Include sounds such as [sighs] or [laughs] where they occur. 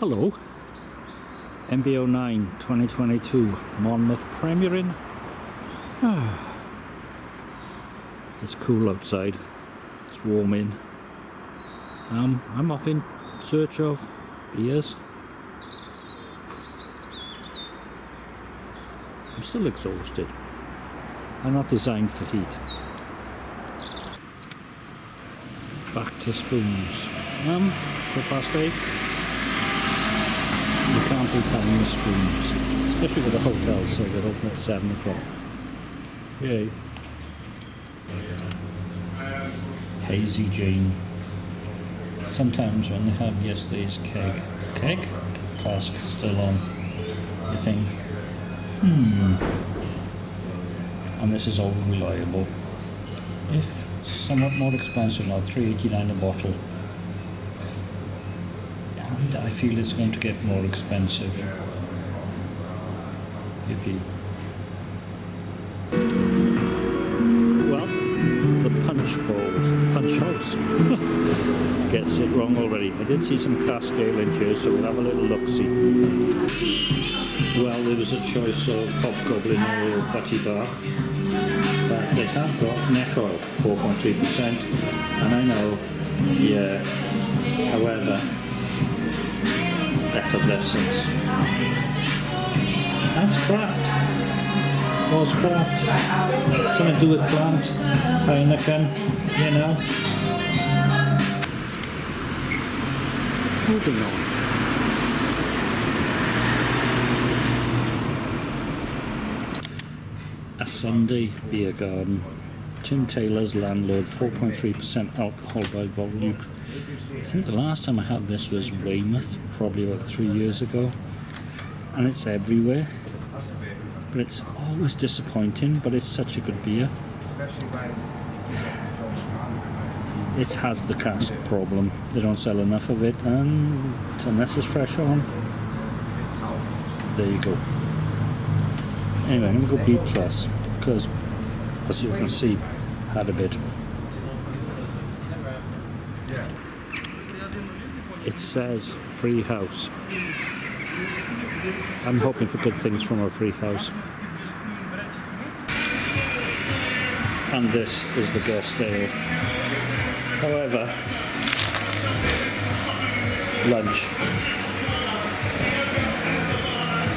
Hello. MBO9 2022 Monmouth Premier Inn. [sighs] It's cool outside. It's warm in. Um, I'm off in search of beers. I'm still exhausted. I'm not designed for heat. Back to spoons. Um, quarter past eight. You can't be the spoons, especially with the hotels, so they're open at seven o'clock. Yay. Hazy Jane. Sometimes when they have yesterday's keg, keg cask still on, you think, hmm, and this is all reliable. If somewhat more expensive now, 3.89 a bottle. And I feel it's going to get more expensive. Yippee. Well, the punch bowl, punch house, [laughs] gets it wrong already. I did see some cask ale in here, so we'll have a little look-see. Well, there was a choice of Hobgoblin or Butty Bach, but they have got neck oil, 4.3%, and I know, yeah, however, effervescence. That's craft. Was craft. Something to do with plant, Heineken, you know. Moving on. Sunday beer garden. Tim Taylor's landlord, 4.3% alcohol by volume. I think the last time I had this was Weymouth, probably about three years ago. And it's everywhere. But it's always disappointing, but it's such a good beer. It has the cask problem. They don't sell enough of it, and unless it's fresh on, there you go. Anyway, I'm going to go B plus because, as you can see, had a bit. It says free house. I'm hoping for good things from our free house. And this is the guest ale. However, lunch